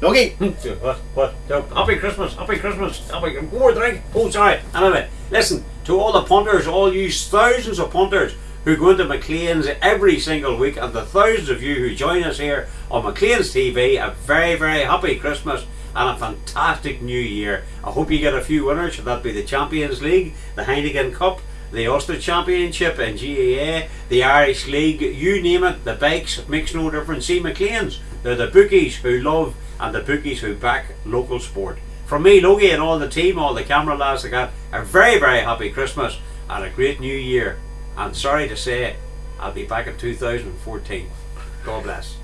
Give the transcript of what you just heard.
Dougie. what? What? Happy Christmas, happy Christmas, happy more drink. Oh, sorry. Anyway, listen to all the punters, all you thousands of punters who go into McLean's every single week, and the thousands of you who join us here on McLean's TV. A very, very happy Christmas and a fantastic new year. I hope you get a few winners. Should that be the Champions League, the Heineken Cup? The Ulster Championship and GAA, the Irish League, you name it, the bikes makes no difference. See McLean's, they're the bookies who love and the bookies who back local sport. From me, Logie, and all the team, all the camera lads I got, a very, very happy Christmas and a great new year. And sorry to say, I'll be back in 2014. God bless.